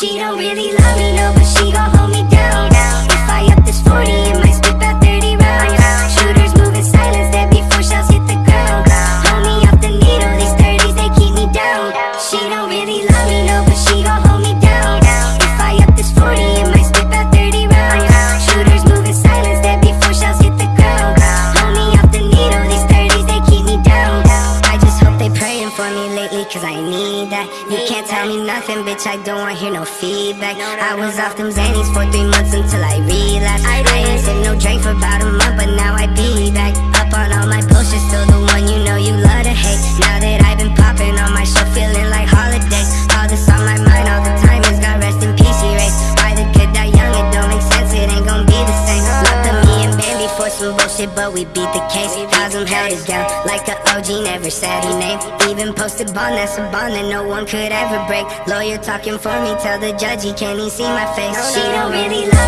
She don't really love me, no, but she gon' hold me down. If I up this 40, it might spit out 30 rounds. Shooters moving silence, there before shells hit the ground. Hold me off the needle, these 30s, they keep me down. She don't really love me, no, but she gon' need that. You can't tell me nothing, bitch, I don't want hear no feedback. I was off them Xannies for three months until I relapsed. I but we beat the case. I'm held it down, like a OG, never said her name. Even posted bond, that's a bond that no one could ever break. Lawyer talking for me, tell the judge he can't even see my face. She don't really love